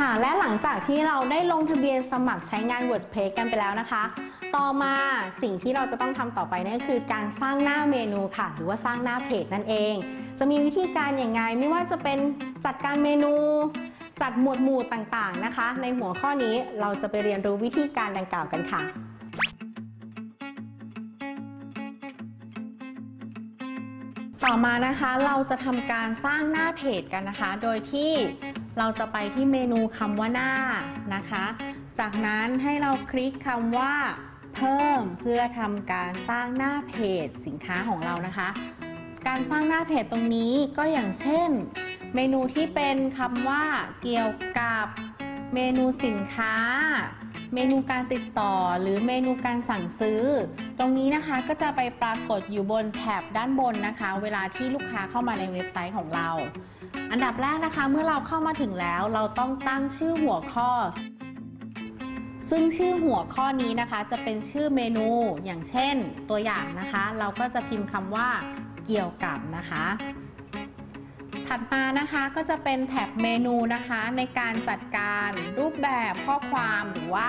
ค่ะ และหลังจากที่เราได้ลงทะเบียนสมัครใช้งาน WordPress กันไปแล้วนะคะ ต่อมาสิ่งที่เราจะต้องทำต่อไปนั่นคือการสร้างหน้าเมนูค่ะ หรือว่าสร้างหน้าเพจนั่นเอง จะมีวิธีการอย่างไงไม่ว่าจะเป็นจัดการเมนู จัดหมวดหมู่ต่างๆนะคะ ในหัวข้อนี้เราจะไปเรียนรู้วิธีการดังกล่าวกันค่ะต่อมานะคะเราจะทำการสร้างหน้าเพจกันนะคะ โดยที่ เราจะไปที่เมนูคำว่าหน้านะคะ จากนั้นให้เราคลิกคำว่า เพิ่มเพื่อทำการสร้างหน้าเพจสินค้าของเรานะคะ การสร้างหน้าเพจตรงนี้ก็อย่างเช่น เมนูที่เป็นคำว่าเกี่ยวกับเมนูสินค้า เมนูการติดต่อหรือเมนูการสั่งซื้อ ตรงนี้นะคะก็จะไปปรากฏอยู่บนแถบด้านบนนะคะ เวลาที่ลูกค้าเข้ามาในเว็บไซต์ของเรา อันดับแรกนะคะเมื่อเราเข้ามาถึงแล้ว เราต้องตั้งชื่อหัวข้อ ซึ่งชื่อหัวข้อนี้นะคะ จะเป็นชื่อเมนูอย่างเช่นตัวอย่างนะคะ เราก็จะพิมพ์คำว่าเกี่ยวกับนะคะ ถัดมานะคะก็จะเป็นแท็บเมนูนะคะในการจัดการรูปแบบข้อความหรือว่า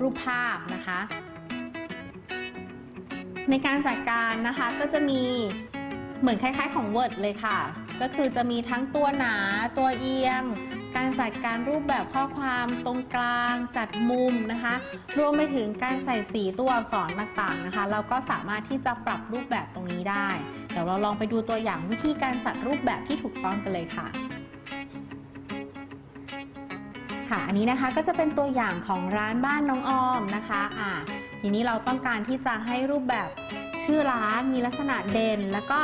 รูปภาพนะคะ ในการจัดการนะคะก็จะมีเหมือนคล้ายๆของ Word เลยค่ะ ก็คือจะมีทั้งตัวหนาตัวเอียง การจัดการรูปแบบข้อความตรงกลางจัดมุมนะคะ รวมไปถึงการใส่สีตัวอักษรต่างๆนะคะ เราก็สามารถที่จะปรับรูปแบบตรงนี้ได้ เดี๋ยวเราลองไปดูตัวอย่างวิธีการจัดรูปแบบที่ถูกต้องกันเลยค่ะค่ะอันนี้นะคะก็จะเป็นตัวอย่างของร้านบ้านน้องออมนะคะอ่าทีนี้เราต้องการที่จะให้รูปแบบชื่อร้านมีลักษณะเด่น แล้วก็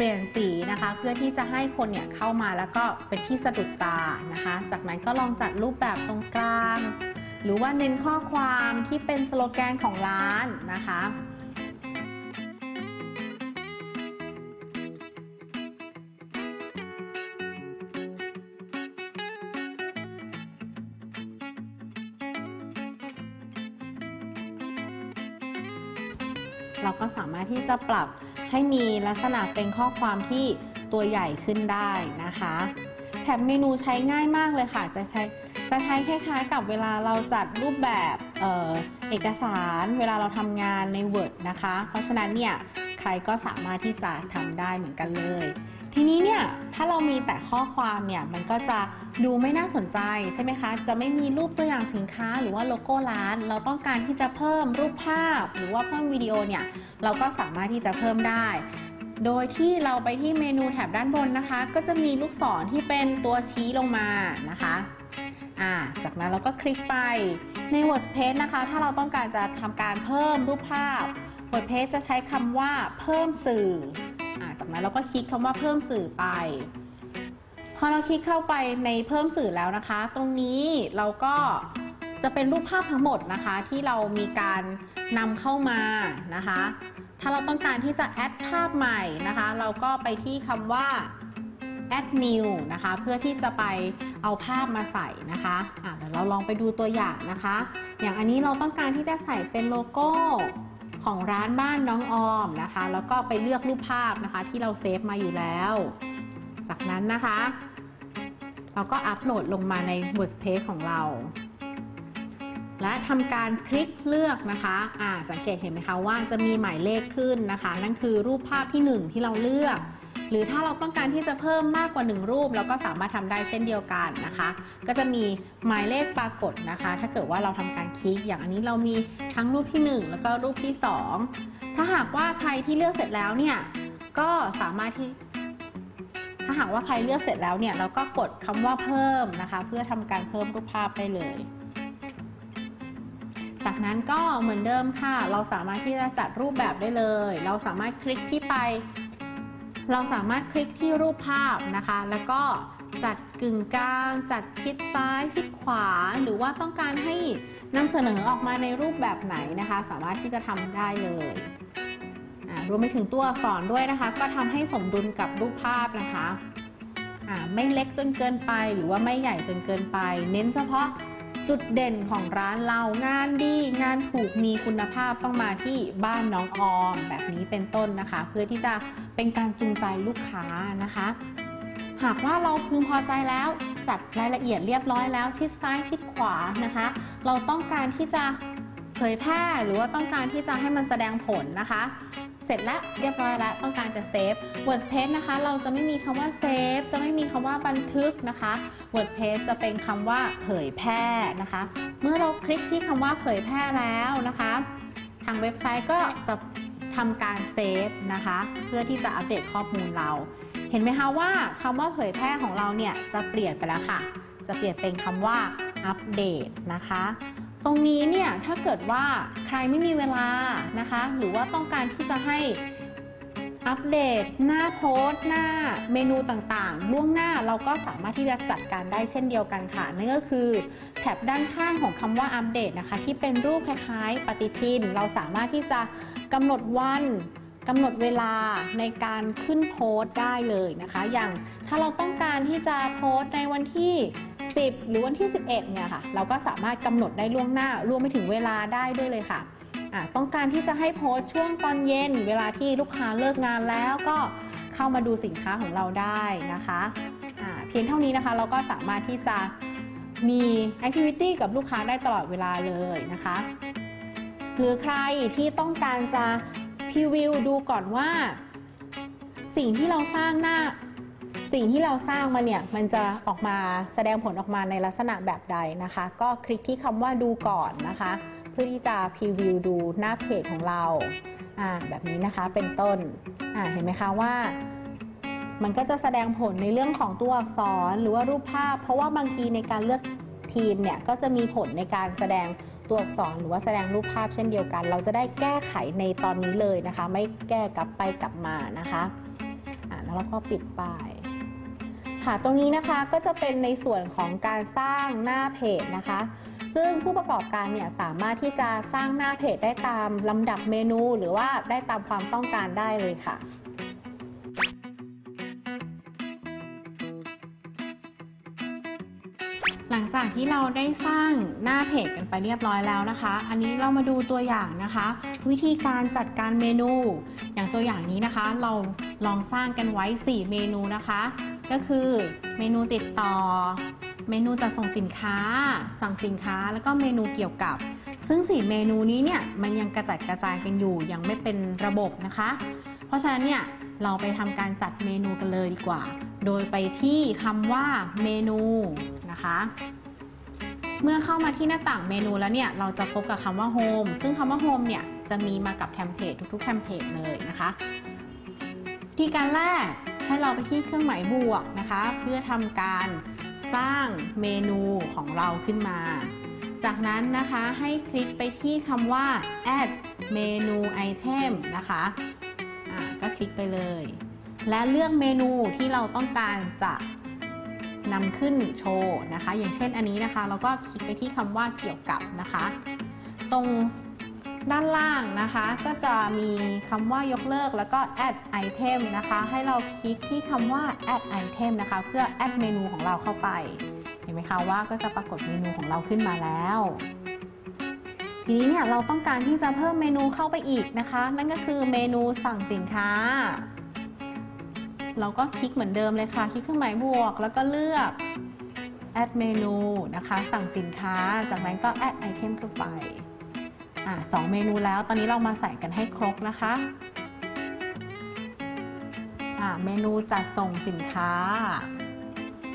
ปลี่ยนสีนะคะ เพื่อที่จะให้คนเนี่ยเข้ามาแล้วก็เป็นที่สะดุดตานะคะ จากนั้นก็ลองจัดรูปแบบตรงกลาง หรือว่าเน้นข้อความที่เป็นสโลแกนของร้านนะคะ เราก็สามารถที่จะปรับให้มีลักษณะเป็นข้อความที่ตัวใหญ่ขึ้นได้นะคะแถบเมนูใช้ง่ายมากเลยค่ะ จะใช้จะใช้คล้ายๆกับเวลาเราจัดรูปแบบเออเอกสารเวลาเราทำงานใน Word นะคะ เพราะฉะนั้นเนี่ยใครก็สามารถที่จะทำได้เหมือนกันเลย ทีนี้เนี่ยถ้าเรามีแต่ข้อความเนี่ยมันก็จะดูไม่น่าสนใจใช่ไหมคะ จะไม่มีรูปตัวอย่างสินค้าหรือว่าโลโก้ร้าน เราต้องการที่จะเพิ่มรูปภาพ หรือว่าเพิ่มวิดีโอเนี่ยเราก็สามารถที่จะเพิ่มได้ โดยที่เราไปที่เมนูแถบด้านบนนะคะ ก็จะมีลูกศรที่เป็นตัวชี้ลงมานะคะ่าจากนั้นเราก็คลิกไปใน WordPress นะคะ ถ้าเราต้องการจะทำการเพิ่มรูปภาพ WordPress จะใช้คำว่าเพิ่มสื่อ จากนั้นเราก็คลิกคำว่าเพิ่มสื่อไป พอเราคลิกเข้าไปในเพิ่มสื่อแล้วนะคะ ตรงนี้เราก็จะเป็นรูปภาพทั้งหมดนะคะ ที่เรามีการนำเข้ามานะคะ ถ้าเราต้องการที่จะแอดภาพใหม่นะคะ เราก็ไปที่คำว่า add new นะคะ เพื่อที่จะไปเอาภาพมาใส่นะคะอะเดี๋ยวเราลองไปดูตัวอย่างนะคะ อย่างอันนี้เราต้องการที่จะใส่เป็นโลโก้ ของร้านบ้านน้องออมนะคะ แล้วก็ไปเลือกรูปภาพนะคะ ที่เราเซฟมาอยู่แล้ว จากนั้นนะคะ เราก็อัปโหลดลงมาใน Workspace ของเรา และทำการคลิกเลือกนะคะอ่าสังเกตเห็นไหมคะว่าจะมีหมายเลขขึ้นนะคะ นั่นคือรูปภาพที่ 1 ที่เราเลือก หรือถ้าเราต้องการที่จะเพิ่มมากกว่า 1 รูป เราก็สามารถทำได้เช่นเดียวกันนะคะ ก็จะมีหมายเลขปรากฏนะคะ ถ้าเกิดว่าเราทำการคลิก อย่างอันนี้เรามีทั้งรูปที่ 1 แล้วก็รูปที่ 2 ถ้าหากว่าใครที่เลือกเสร็จแล้วเนี่ยก็สามารถที่ ถ้าหากว่าใครเลือกเสร็จแล้วเนี่ยเราก็กดคำว่าเพิ่มนะคะ เพื่อทำการเพิ่มรูปภาพได้เลย จากนั้นก็เหมือนเดิมค่ะ เราสามารถที่จะจัดรูปแบบได้เลย เราสามารถคลิกที่ไป เราสามารถคลิกที่รูปภาพนะคะ แล้วก็จัดกึ่งกลาง จัดชิดซ้าย ชิดขวา หรือว่าต้องการให้นำเสนอออกมาในรูปแบบไหนนะคะ สามารถที่จะทำได้เลยรวมไปถึงตัวอักษรด้วยนะคะ ก็ทำให้สมดุลกับรูปภาพนะคะ ไม่เล็กจนเกินไป หรือว่าไม่ใหญ่จนเกินไป เน้นเฉพาะ จุดเด่นของร้านเรางานดีงานถูกมีคุณภาพต้องมาที่บ้านน้องออมแบบนี้เป็นต้นนะคะ เพื่อที่จะเป็นการจูงใจลูกค้านะคะ หากว่าเราพึงพอใจแล้วจัดรายละเอียดเรียบร้อยแล้ว ชิดซ้ายชิดขวานะคะ เราต้องการที่จะเผยแพร่หรือว่าต้องการที่จะให้มันแสดงผลนะคะ สร็จแล้วเรียบร้อยแล้วต้องการจะเซฟ WordPress นะคะ เราจะไม่มีคำว่าเซฟจะไม่มีคำว่าบันทึกนะคะ WordPress จะเป็นคำว่าเผยแพร่นะคะ เมื่อเราคลิกที่คำว่าเผยแพร่แล้วนะคะ ทางเว็บไซต์ก็จะทำการเซฟนะคะ เพื่อที่จะอัปเดตข้อมูลเรา เห็นไหมคะว่าคำว่าเผยแพร่ของเราเนี่ยจะเปลี่ยนไปแล้วค่ะ จะเปลี่ยนเป็นคำว่าอัปเดตนะคะ ตรงนี้เนี่ยถ้าเกิดว่าใครไม่มีเวลานะคะ หรือว่าต้องการที่จะให้อัปเดต หน้าโพสต์หน้าเมนูต่างๆ ล่วงหน้าเราก็สามารถที่จะจัดการได้เช่นเดียวกันค่ะ นั่นก็คือแถบด้านข้างของคำว่าอัปเดตนะคะ ที่เป็นรูปคล้ายๆ ปฏิทิน เราสามารถที่จะกำหนดวันกำหนดเวลาในการขึ้นโพสต์ได้เลยนะคะ อย่างถ้าเราต้องการที่จะโพสต์ในวันที่ 10 หรือวันที่ 11เนี่ยค่ะ เราก็สามารถกำหนดได้ล่วงหน้ารวมไปถึงเวลาได้ด้วยเลยค่ะต้องการที่จะให้โพสช่วงตอนเย็น เวลาที่ลูกค้าเลิกงานแล้วก็เข้ามาดูสินค้าของเราได้นะคะะเพียงเท่านี้นะคะเราก็สามารถที่จะมีแอคทิวิตี้กับลูกค้าได้ตลอดเวลาเลยนะคะ หรือใครที่ต้องการจะพรีวิวดูก่อนว่า สิ่งที่เราสร้างหน้า สิ่งที่เราสร้างมาเนี่ยมันจะออกมาแสดงผลออกมาในลักษณะแบบใดนะคะ ก็คลิกที่คำว่าดูก่อนนะคะ เพื่อที่จะพรีวิวดูหน้าเพจของเราอ่าแบบนี้นะคะเป็นต้นอ่าเห็นไหมคะว่า มันก็จะแสดงผลในเรื่องของตัวอักษรหรือว่ารูปภาพ เพราะว่าบางทีในการเลือกทีมเนี่ยก็จะมีผลในการแสดงตัวอักษรหรือว่าแสดงรูปภาพเช่นเดียวกัน เราจะได้แก้ไขในตอนนี้เลยนะคะ ไม่แก้กลับไปกลับมานะคะอ่าแล้วเราก็ปิดป้าย ค่ะ ตรงนี้นะคะก็จะเป็นในส่วนของการสร้างหน้าเพจนะคะ ซึ่งผู้ประกอบการเนี่ยสามารถที่จะสร้างหน้าเพจได้ตามลำดับเมนู หรือว่าได้ตามความต้องการได้เลยค่ะหลังจากที่เราได้สร้างหน้าเพจกันไปเรียบร้อยแล้วนะคะ อันนี้เรามาดูตัวอย่างนะคะ วิธีการจัดการเมนู อย่างตัวอย่างนี้นะคะ เราลองสร้างกันไว้ 4 เมนูนะคะ ก็คือเมนูติดต่อ เมนูจัดส่งสินค้า สั่งสินค้าแล้วก็เมนูเกี่ยวกับ ซึ่ง 4 เมนูนี้เนี่ยมันยังกระจัดกระจายกันอยู่ยังไม่เป็นระบบนะคะ เพราะฉะนั้นเนี่ยเราไปทำการจัดเมนูกันเลยดีกว่า โดยไปที่คำว่าเมนูนะคะ เมื่อเข้ามาที่หน้าต่างเมนูแล้วเนี่ยเราจะพบกับคำว่า Home ซึ่งคำว่า Home เนี่ยจะมีมากับ template ทุกๆ template เลยนะคะ ประการแรก ให้เราไปที่เครื่องหมายบวกนะคะ เพื่อทำการสร้างเมนูของเราขึ้นมา จากนั้นนะคะให้คลิกไปที่คำว่า add menu item นะคะก็คลิกไปเลย และเลือกเมนูที่เราต้องการจะนำขึ้นโชว์นะคะ อย่างเช่นอันนี้นะคะ เราก็คลิกไปที่คำว่าเกี่ยวกับนะคะ ตรง ด้านล่างนะคะ ก็จะมีคำว่ายกเลิกแล้วก็ add item นะคะ ให้เราคลิกที่คำว่า add item นะคะ เพื่อ add เมนูของเราเข้าไป เห็นไหมคะว่าก็จะปรากฏเมนูของเราขึ้นมาแล้ว ทีนี้เนี่ยเราต้องการที่จะเพิ่มเมนูเข้าไปอีกนะคะ นั่นก็คือเมนูสั่งสินค้า เราก็คลิกเหมือนเดิมเลยค่ะ คลิกเครื่องหมายบวก แล้วก็เลือก add เมนูนะคะ สั่งสินค้า จากนั้นก็ add item เข้าไป อ่าสองเมนูแล้ว ตอนนี้เรามาใส่กันให้ครบนะคะอ่าเมนูจัดส่งสินค้า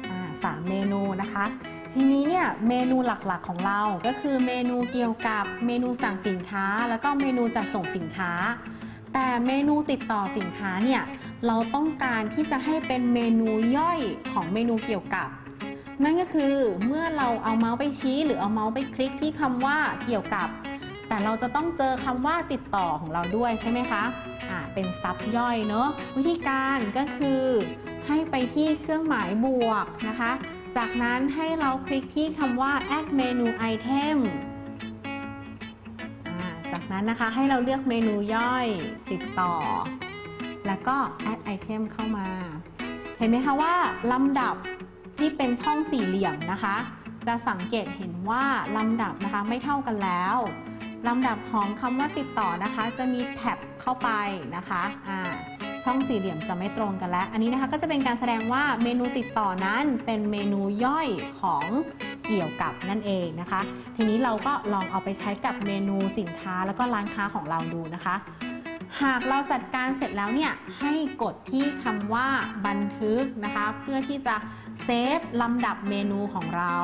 อ่าสามเมนูนะคะ ทีนี้เนี่ยเมนูหลักๆของเราก็คือเมนูเกี่ยวกับเมนูสั่งสินค้า แล้วก็เมนูจัดส่งสินค้า แต่เมนูติดต่อสินค้าเนี่ยเราต้องการที่จะให้เป็นเมนูย่อยของเมนูเกี่ยวกับ นั่นก็คือเมื่อเราเอาเมาส์ไปชี้ หรือเอาเมาส์ไปคลิกที่คำว่าเกี่ยวกับ แต่เราจะต้องเจอคำว่าติดต่อของเราด้วยใช่ไหมคะอ่าเป็นซับย่อยเนาะวิธีการก็คือให้ไปที่เครื่องหมายบวกนะคะ จากนั้นให้เราคลิกที่คำว่า add menu item จากนั้นนะคะให้เราเลือกเมนูย่อยติดต่อ แล้วก็ add item เข้ามา เห็นไหมคะว่าลำดับที่เป็นช่องสี่เหลี่ยมนะคะ จะสังเกตเห็นว่าลำดับนะคะไม่เท่ากันแล้ว ลำดับของคำว่าติดต่อนะคะ จะมีแท็บเข้าไปนะคะอ่าช่องสี่เหลี่ยมจะไม่ตรงกันแล้ว อันนี้นะคะก็จะเป็นการแสดงว่าเมนูติดต่อนั้นเป็นเมนูย่อยของเกี่ยวกับนั่นเองนะคะ ทีนี้เราก็ลองเอาไปใช้กับเมนูสินค้าแล้วก็ร้านค้าของเราดูนะคะ หากเราจัดการเสร็จแล้วเนี่ยให้กดที่คำว่าบันทึกนะคะ เพื่อที่จะเซฟลำดับเมนูของเรา